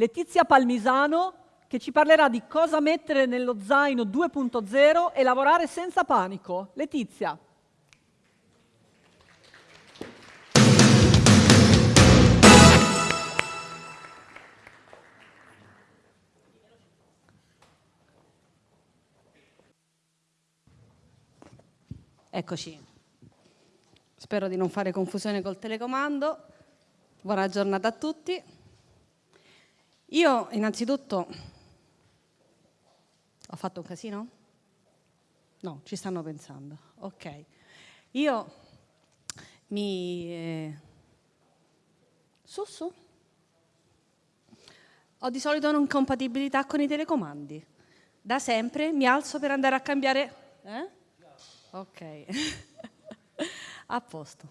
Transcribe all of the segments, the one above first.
Letizia Palmisano, che ci parlerà di cosa mettere nello zaino 2.0 e lavorare senza panico. Letizia. Eccoci. Spero di non fare confusione col telecomando. Buona giornata a tutti. Io innanzitutto ho fatto un casino? No, ci stanno pensando. Ok. Io mi... Eh... Su, su. Ho di solito un'incompatibilità con i telecomandi. Da sempre mi alzo per andare a cambiare... Eh? Ok. A posto.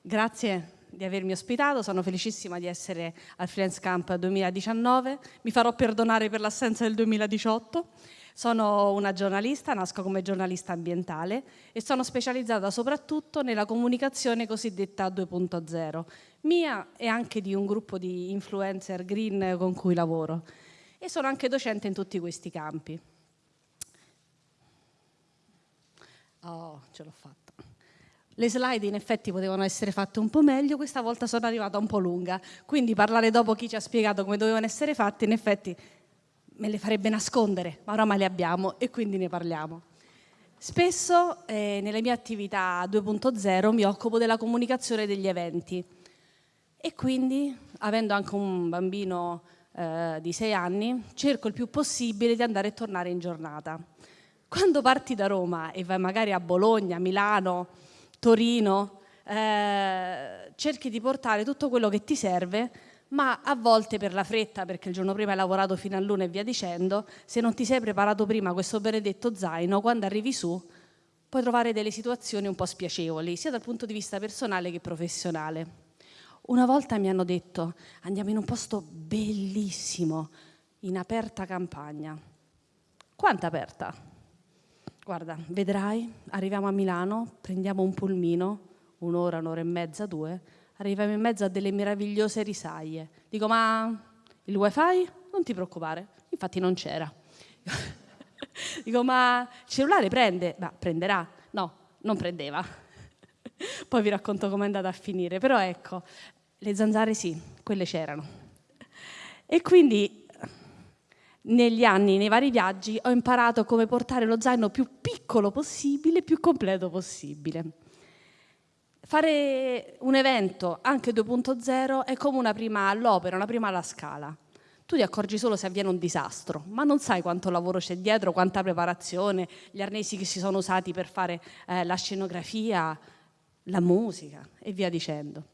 Grazie di avermi ospitato, sono felicissima di essere al Freelance Camp 2019, mi farò perdonare per l'assenza del 2018. Sono una giornalista, nasco come giornalista ambientale e sono specializzata soprattutto nella comunicazione cosiddetta 2.0, mia e anche di un gruppo di influencer green con cui lavoro. E sono anche docente in tutti questi campi. Oh, ce l'ho fatta. Le slide in effetti potevano essere fatte un po' meglio, questa volta sono arrivata un po' lunga, quindi parlare dopo chi ci ha spiegato come dovevano essere fatte in effetti me le farebbe nascondere, ma oramai le abbiamo e quindi ne parliamo. Spesso eh, nelle mie attività 2.0 mi occupo della comunicazione degli eventi e quindi, avendo anche un bambino eh, di 6 anni, cerco il più possibile di andare e tornare in giornata. Quando parti da Roma e vai magari a Bologna, Milano, Torino, eh, cerchi di portare tutto quello che ti serve, ma a volte per la fretta, perché il giorno prima hai lavorato fino a luna e via dicendo, se non ti sei preparato prima questo benedetto zaino, quando arrivi su puoi trovare delle situazioni un po' spiacevoli, sia dal punto di vista personale che professionale. Una volta mi hanno detto andiamo in un posto bellissimo, in aperta campagna. Quanta aperta? Guarda, vedrai, arriviamo a Milano, prendiamo un pulmino, un'ora, un'ora e mezza, due, arriviamo in mezzo a delle meravigliose risaie. Dico, ma il wifi? Non ti preoccupare, infatti non c'era. Dico, ma il cellulare prende? Ma prenderà? No, non prendeva. Poi vi racconto com'è andata a finire, però ecco, le zanzare sì, quelle c'erano. E quindi negli anni, nei vari viaggi, ho imparato come portare lo zaino più piccolo possibile, più completo possibile. Fare un evento anche 2.0 è come una prima all'opera, una prima alla scala. Tu ti accorgi solo se avviene un disastro, ma non sai quanto lavoro c'è dietro, quanta preparazione, gli arnesi che si sono usati per fare eh, la scenografia, la musica e via dicendo.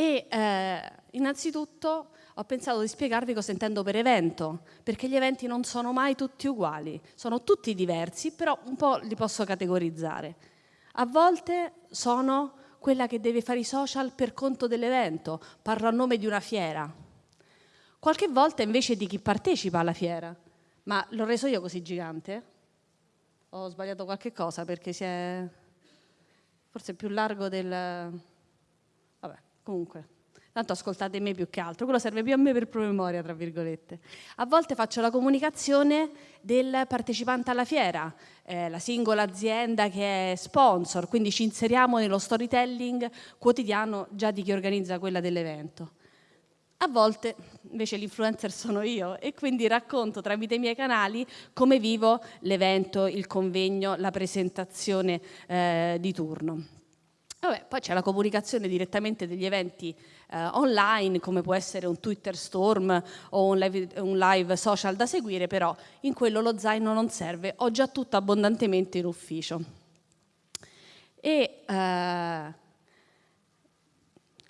E eh, innanzitutto ho pensato di spiegarvi cosa intendo per evento, perché gli eventi non sono mai tutti uguali, sono tutti diversi, però un po' li posso categorizzare. A volte sono quella che deve fare i social per conto dell'evento, parlo a nome di una fiera. Qualche volta invece di chi partecipa alla fiera. Ma l'ho reso io così gigante? Ho sbagliato qualche cosa perché si è forse più largo del... Comunque. Tanto ascoltate me più che altro, quello serve più a me per promemoria, tra virgolette. A volte faccio la comunicazione del partecipante alla fiera, eh, la singola azienda che è sponsor, quindi ci inseriamo nello storytelling quotidiano già di chi organizza quella dell'evento. A volte invece l'influencer sono io e quindi racconto tramite i miei canali come vivo l'evento, il convegno, la presentazione eh, di turno. Vabbè, poi c'è la comunicazione direttamente degli eventi eh, online, come può essere un Twitter Storm o un live, un live, social da seguire, però in quello lo zaino non serve, ho già tutto abbondantemente in ufficio. E, eh,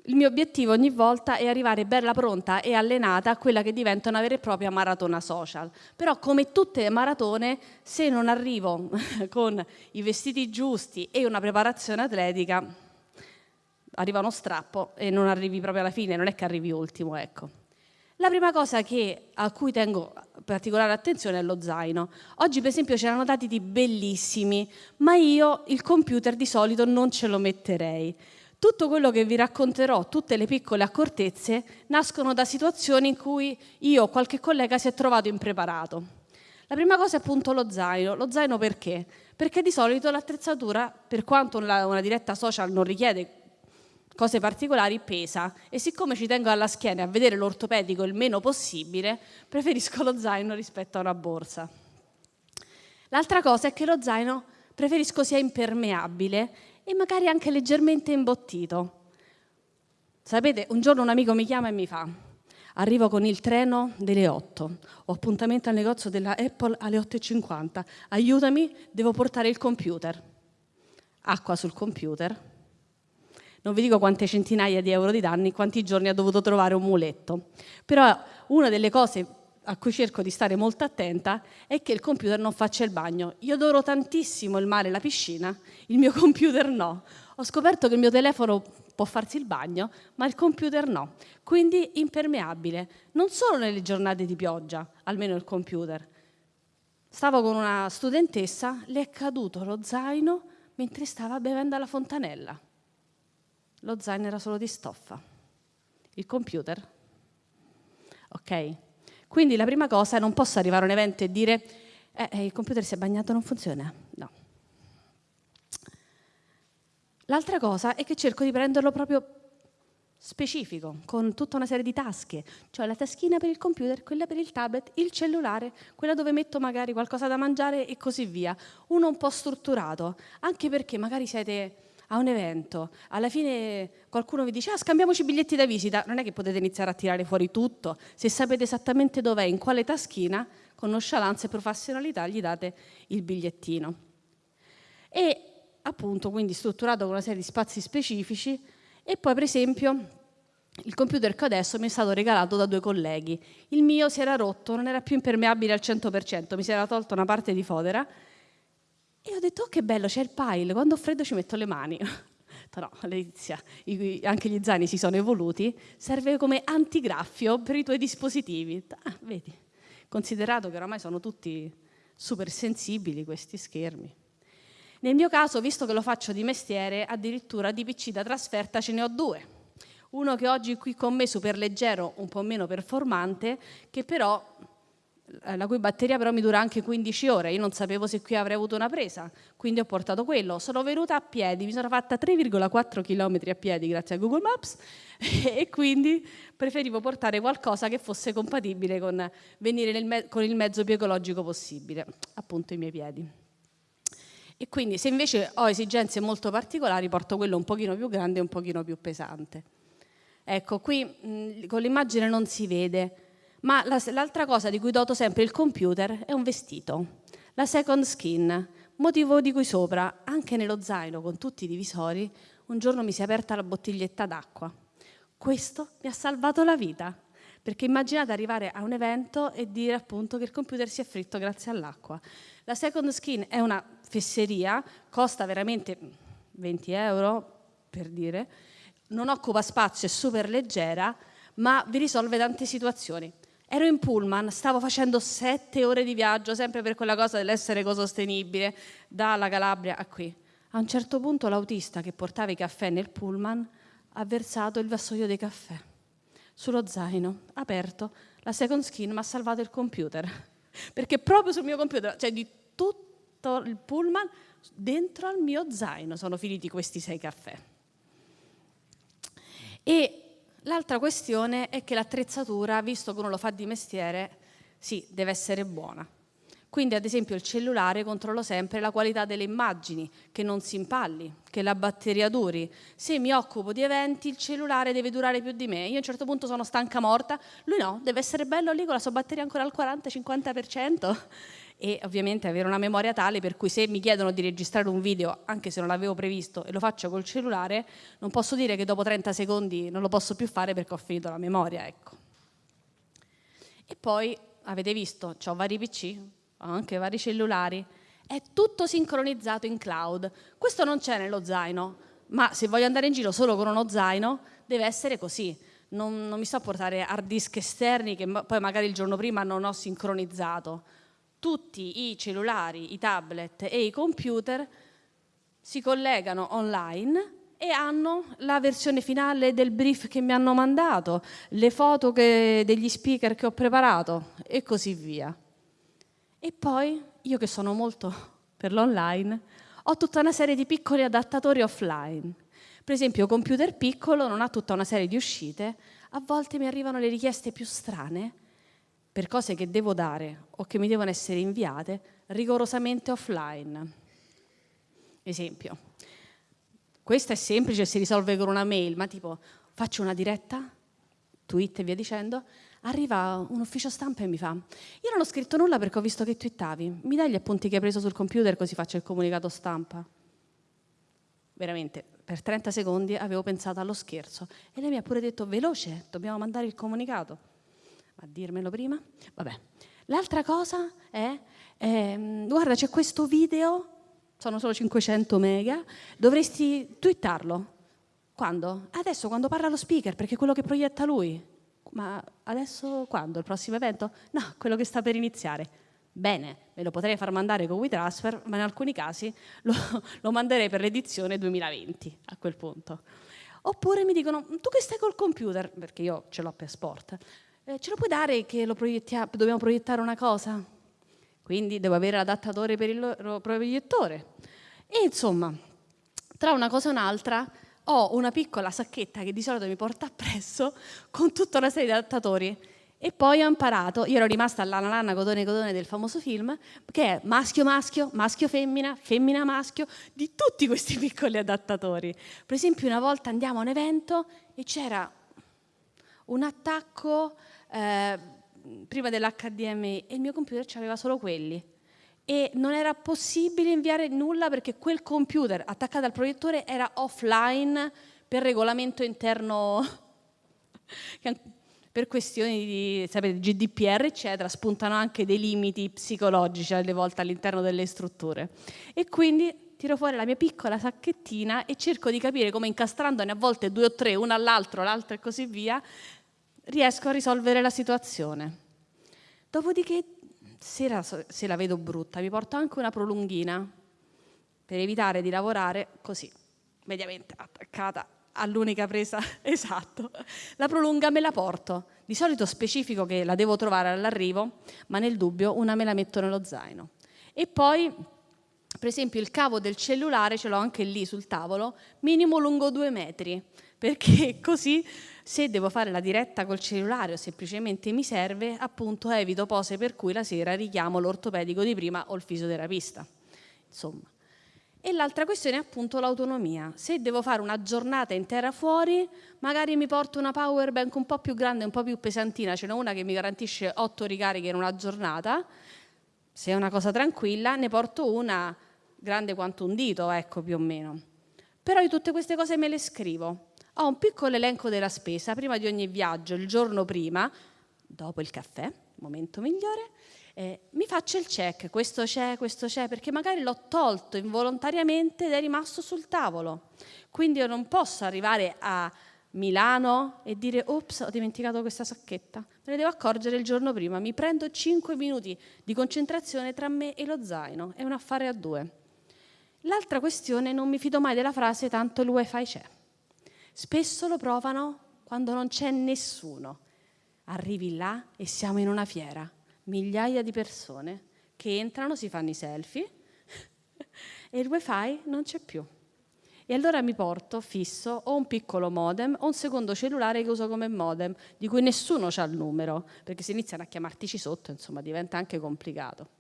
il mio obiettivo ogni volta è arrivare bella pronta e allenata a quella che diventa una vera e propria maratona social. Però come tutte le maratone, se non arrivo con i vestiti giusti e una preparazione atletica, arriva uno strappo e non arrivi proprio alla fine, non è che arrivi ultimo, ecco. La prima cosa che, a cui tengo particolare attenzione è lo zaino. Oggi per esempio c'erano dati di bellissimi, ma io il computer di solito non ce lo metterei Tutto quello che vi racconterò, tutte le piccole accortezze, nascono da situazioni in cui io o qualche collega si è trovato impreparato. La prima cosa è appunto lo zaino. Lo zaino perché? Perché di solito l'attrezzatura, per quanto una diretta social non richiede cose particolari, pesa e siccome ci tengo alla schiena a vedere l'ortopedico il meno possibile, preferisco lo zaino rispetto a una borsa. L'altra cosa è che lo zaino preferisco sia impermeabile e magari anche leggermente imbottito. Sapete, un giorno un amico mi chiama e mi fa arrivo con il treno delle 8, ho appuntamento al negozio della Apple alle 8.50, aiutami, devo portare il computer. Acqua sul computer. Non vi dico quante centinaia di euro di danni, quanti giorni ha dovuto trovare un muletto. Però una delle cose a cui cerco di stare molto attenta è che il computer non faccia il bagno. Io adoro tantissimo il mare e la piscina, il mio computer no. Ho scoperto che il mio telefono può farsi il bagno, ma il computer no. Quindi impermeabile, non solo nelle giornate di pioggia, almeno il computer. Stavo con una studentessa, le è caduto lo zaino mentre stava bevendo alla fontanella. Lo zaino era solo di stoffa. Il computer? Ok, quindi la prima cosa è non posso arrivare a un evento e dire eh, eh, il computer si è bagnato, non funziona. No. L'altra cosa è che cerco di prenderlo proprio specifico, con tutta una serie di tasche, cioè la taschina per il computer, quella per il tablet, il cellulare, quella dove metto magari qualcosa da mangiare e così via. Uno un po' strutturato, anche perché magari siete a un evento, alla fine qualcuno vi dice ah, scambiamoci biglietti da visita, non è che potete iniziare a tirare fuori tutto, se sapete esattamente dov'è, in quale taschina, con nonchalance e professionalità gli date il bigliettino. E appunto quindi strutturato con una serie di spazi specifici. E poi per esempio il computer che adesso mi è stato regalato da due colleghi. Il mio si era rotto, non era più impermeabile al 100%, mi si era tolta una parte di fodera e ho detto, oh che bello, c'è il pile, quando ho freddo ci metto le mani. no, Letizia, anche gli zaini si sono evoluti, serve come antigraffio per i tuoi dispositivi. Ah, vedi, considerato che oramai sono tutti super sensibili questi schermi. Nel mio caso, visto che lo faccio di mestiere, addirittura di PC da trasferta ce ne ho due. Uno che oggi qui con me, super leggero, un po' meno performante, che però la cui batteria però mi dura anche 15 ore, io non sapevo se qui avrei avuto una presa, quindi ho portato quello. Sono venuta a piedi, mi sono fatta 3,4 km a piedi grazie a Google Maps e quindi preferivo portare qualcosa che fosse compatibile con venire con il mezzo più ecologico possibile, appunto i miei piedi. E quindi se invece ho esigenze molto particolari porto quello un pochino più grande e un pochino più pesante. Ecco, qui mh, con l'immagine non si vede, ma l'altra cosa di cui doto sempre il computer è un vestito, la second skin, motivo di cui sopra, anche nello zaino con tutti i divisori, un giorno mi si è aperta la bottiglietta d'acqua. Questo mi ha salvato la vita, perché immaginate arrivare a un evento e dire appunto che il computer si è fritto grazie all'acqua. La second skin è una fesseria, costa veramente 20 euro, per dire, non occupa spazio, è super leggera, ma vi risolve tante situazioni. Ero in pullman, stavo facendo sette ore di viaggio, sempre per quella cosa dell'essere ecosostenibile, dalla Calabria a qui. A un certo punto l'autista che portava i caffè nel pullman ha versato il vassoio dei caffè sullo zaino, aperto. La second skin mi ha salvato il computer, perché proprio sul mio computer, cioè di tutto il pullman, dentro al mio zaino sono finiti questi sei caffè. E L'altra questione è che l'attrezzatura, visto che uno lo fa di mestiere, sì, deve essere buona. Quindi ad esempio il cellulare controllo sempre la qualità delle immagini, che non si impalli, che la batteria duri. Se mi occupo di eventi il cellulare deve durare più di me, io a un certo punto sono stanca morta, lui no, deve essere bello lì con la sua batteria ancora al 40-50% e ovviamente avere una memoria tale per cui se mi chiedono di registrare un video, anche se non l'avevo previsto e lo faccio col cellulare, non posso dire che dopo 30 secondi non lo posso più fare perché ho finito la memoria. Ecco. E poi avete visto, ho vari PC, ho anche vari cellulari, è tutto sincronizzato in cloud. Questo non c'è nello zaino, ma se voglio andare in giro solo con uno zaino deve essere così. Non, non mi sto a portare hard disk esterni che poi magari il giorno prima non ho sincronizzato tutti i cellulari, i tablet e i computer si collegano online e hanno la versione finale del brief che mi hanno mandato, le foto che, degli speaker che ho preparato e così via. E poi io che sono molto per l'online, ho tutta una serie di piccoli adattatori offline. Per esempio, computer piccolo non ha tutta una serie di uscite, a volte mi arrivano le richieste più strane per cose che devo dare o che mi devono essere inviate rigorosamente offline. Esempio, questo è semplice, si risolve con una mail, ma tipo faccio una diretta, tweet e via dicendo, arriva un ufficio stampa e mi fa io non ho scritto nulla perché ho visto che twittavi, mi dai gli appunti che hai preso sul computer così faccio il comunicato stampa? Veramente, per 30 secondi avevo pensato allo scherzo e lei mi ha pure detto veloce, dobbiamo mandare il comunicato. A dirmelo prima? Vabbè. L'altra cosa è, ehm, guarda c'è questo video, sono solo 500 mega, dovresti twittarlo. Quando? Adesso quando parla lo speaker, perché è quello che proietta lui. Ma adesso quando? Il prossimo evento? No, quello che sta per iniziare. Bene, me lo potrei far mandare con WeTransfer, ma in alcuni casi lo, lo manderei per l'edizione 2020 a quel punto. Oppure mi dicono, tu che stai col computer, perché io ce l'ho per sport, eh, ce lo puoi dare che lo dobbiamo proiettare una cosa? Quindi devo avere l'adattatore per il loro proiettore. E insomma, tra una cosa e un'altra, ho una piccola sacchetta che di solito mi porta appresso con tutta una serie di adattatori e poi ho imparato, io ero rimasta alla lana cotone cotone del famoso film, che è maschio maschio, maschio femmina, femmina maschio, di tutti questi piccoli adattatori. Per esempio una volta andiamo a un evento e c'era un attacco eh, prima dell'HDMI e il mio computer aveva solo quelli e non era possibile inviare nulla perché quel computer attaccato al proiettore era offline per regolamento interno, per questioni di sapete, GDPR, eccetera, spuntano anche dei limiti psicologici alle volte all'interno delle strutture. E quindi tiro fuori la mia piccola sacchettina e cerco di capire come incastrandone a volte due o tre, una all'altro, l'altro e così via, riesco a risolvere la situazione. Dopodiché se la, se la vedo brutta, mi porto anche una prolunghina per evitare di lavorare così, mediamente attaccata all'unica presa, esatto. La prolunga me la porto, di solito specifico che la devo trovare all'arrivo, ma nel dubbio una me la metto nello zaino. E poi, per esempio, il cavo del cellulare ce l'ho anche lì sul tavolo, minimo lungo due metri, perché così se devo fare la diretta col cellulare o semplicemente mi serve, appunto evito pose per cui la sera richiamo l'ortopedico di prima o il fisioterapista. Insomma. E l'altra questione è appunto l'autonomia. Se devo fare una giornata intera fuori, magari mi porto una power bank un po' più grande, un po' più pesantina, ce n'è una che mi garantisce otto ricariche in una giornata. Se è una cosa tranquilla, ne porto una grande quanto un dito, ecco più o meno. Però io tutte queste cose me le scrivo ho un piccolo elenco della spesa prima di ogni viaggio, il giorno prima, dopo il caffè, momento migliore, eh, mi faccio il check, questo c'è, questo c'è, perché magari l'ho tolto involontariamente ed è rimasto sul tavolo. Quindi io non posso arrivare a Milano e dire ops ho dimenticato questa sacchetta, me ne devo accorgere il giorno prima, mi prendo 5 minuti di concentrazione tra me e lo zaino, è un affare a due. L'altra questione, non mi fido mai della frase tanto il wifi c'è. Spesso lo provano quando non c'è nessuno. Arrivi là e siamo in una fiera, migliaia di persone che entrano, si fanno i selfie e il wifi non c'è più. E allora mi porto fisso o un piccolo modem o un secondo cellulare che uso come modem, di cui nessuno ha il numero, perché se iniziano a chiamartici sotto, insomma, diventa anche complicato.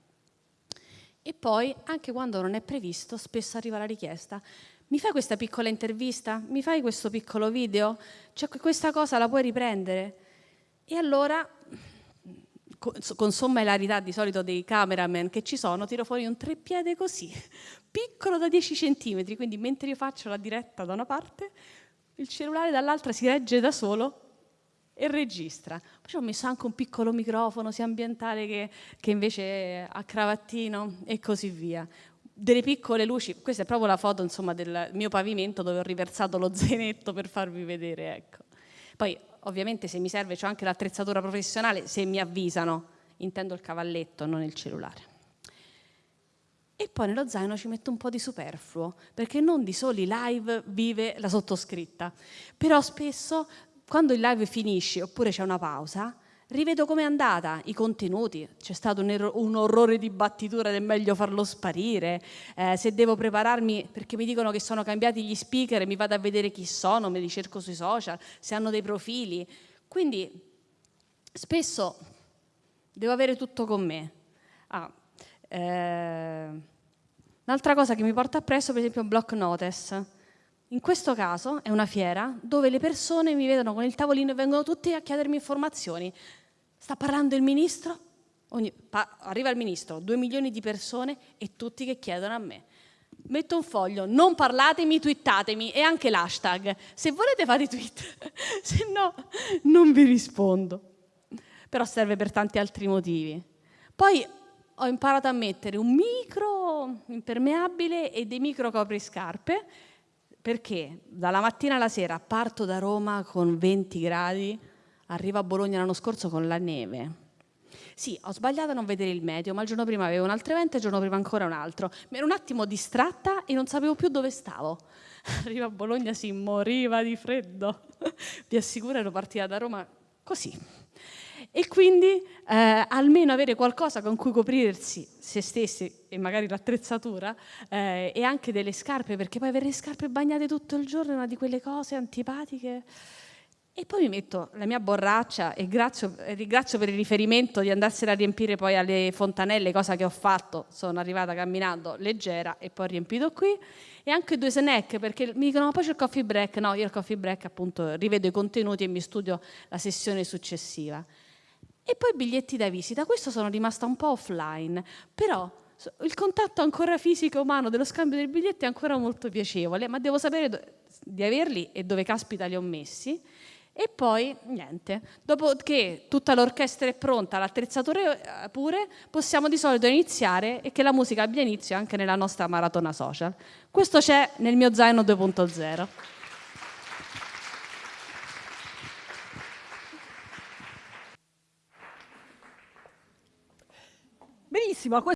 E poi, anche quando non è previsto, spesso arriva la richiesta, mi fai questa piccola intervista? Mi fai questo piccolo video? Cioè questa cosa la puoi riprendere? E allora, con somma hilarità di solito dei cameraman che ci sono, tiro fuori un treppiede così, piccolo da 10 centimetri, quindi mentre io faccio la diretta da una parte, il cellulare dall'altra si regge da solo e registra. Poi ho messo anche un piccolo microfono sia ambientale che, che invece a cravattino e così via delle piccole luci, questa è proprio la foto insomma, del mio pavimento dove ho riversato lo zainetto per farvi vedere. Ecco. Poi ovviamente se mi serve c'è anche l'attrezzatura professionale, se mi avvisano, intendo il cavalletto, non il cellulare. e poi nello zaino ci metto un po' di superfluo, perché non di soli live vive la sottoscritta. Però spesso quando il live finisce oppure c'è una pausa, rivedo com'è andata, i contenuti, c'è stato un, un, orrore di battitura ed è meglio farlo sparire, eh, se devo prepararmi perché mi dicono che sono cambiati gli speaker, mi vado a vedere chi sono, me li cerco sui social, se hanno dei profili. Quindi spesso devo avere tutto con me. Ah, eh, un'altra cosa che mi porta appresso, per esempio, Block Notice. In questo caso è una fiera dove le persone mi vedono con il tavolino e vengono tutte a chiedermi informazioni. Sta parlando il ministro? Ogni, pa, arriva il ministro, due milioni di persone e tutti che chiedono a me. Metto un foglio, non parlatemi, twittatemi e anche l'hashtag. Se volete fate tweet, se no non vi rispondo. Però serve per tanti altri motivi. Poi ho imparato a mettere un micro impermeabile e dei micro copriscarpe perché dalla mattina alla sera parto da Roma con 20 gradi, arrivo a Bologna l'anno scorso con la neve. Sì, ho sbagliato a non vedere il meteo, ma il giorno prima avevo un altro evento e il giorno prima ancora un altro. Mi ero un attimo distratta e non sapevo più dove stavo. Arrivo a Bologna, si moriva di freddo. Vi assicuro, ero partita da Roma così e quindi eh, almeno avere qualcosa con cui coprirsi se stessi e magari l'attrezzatura eh, e anche delle scarpe, perché poi avere le scarpe bagnate tutto il giorno è una di quelle cose antipatiche. E poi mi metto la mia borraccia e ringrazio, ringrazio per il riferimento di andarsela a riempire poi alle fontanelle, cosa che ho fatto, sono arrivata camminando leggera e poi ho riempito qui. E anche due snack, perché mi dicono ma poi c'è il coffee break, no, io il coffee break appunto rivedo i contenuti e mi studio la sessione successiva. E poi biglietti da visita, questo sono rimasta un po' offline, però il contatto ancora fisico umano dello scambio dei biglietti è ancora molto piacevole, ma devo sapere di averli e dove caspita li ho messi. E poi niente, dopo che tutta l'orchestra è pronta, l'attrezzatura pure, possiamo di solito iniziare e che la musica abbia inizio anche nella nostra maratona social. Questo c'è nel mio zaino 2.0. Benissimo,